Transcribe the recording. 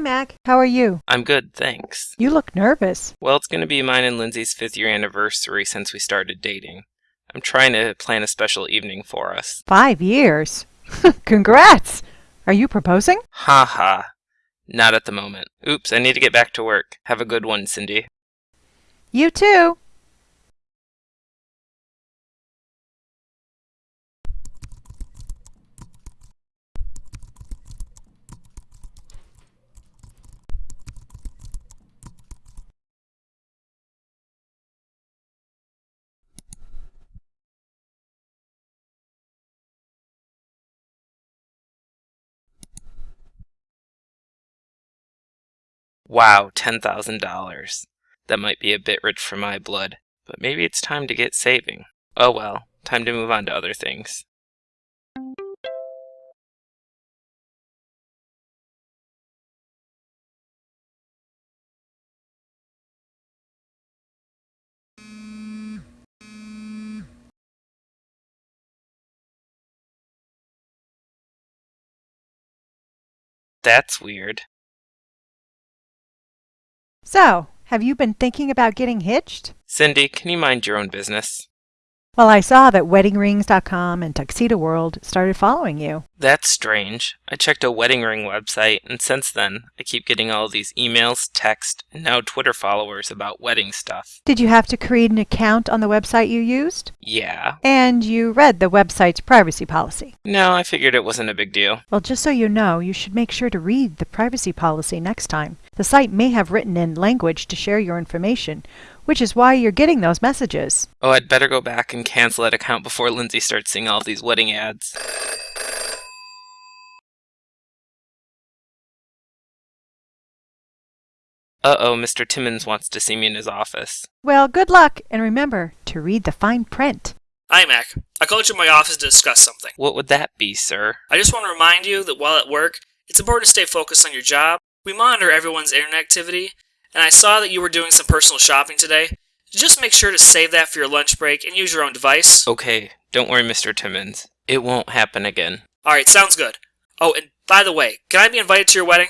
Mac. How are you? I'm good, thanks. You look nervous. Well, it's going to be mine and Lindsay's fifth year anniversary since we started dating. I'm trying to plan a special evening for us. Five years. Congrats! Are you proposing? Ha ha. Not at the moment. Oops, I need to get back to work. Have a good one, Cindy. You too. Wow, $10,000. That might be a bit rich for my blood, but maybe it's time to get saving. Oh well, time to move on to other things. That's weird. So, have you been thinking about getting hitched? Cindy, can you mind your own business? Well, I saw that weddingrings.com and Tuxedo World started following you. That's strange. I checked a wedding ring website, and since then, I keep getting all these emails, text, and now Twitter followers about wedding stuff. Did you have to create an account on the website you used? Yeah. And you read the website's privacy policy. No, I figured it wasn't a big deal. Well, just so you know, you should make sure to read the privacy policy next time. The site may have written in language to share your information, which is why you're getting those messages. Oh, I'd better go back and cancel that account before Lindsay starts seeing all these wedding ads. Uh-oh, Mr. Timmons wants to see me in his office. Well, good luck, and remember to read the fine print. Hi, Mac. I called you in my office to discuss something. What would that be, sir? I just want to remind you that while at work, it's important to stay focused on your job. We monitor everyone's internet activity, and I saw that you were doing some personal shopping today. Just make sure to save that for your lunch break and use your own device. Okay, don't worry, Mr. Timmons. It won't happen again. Alright, sounds good. Oh, and by the way, can I be invited to your wedding?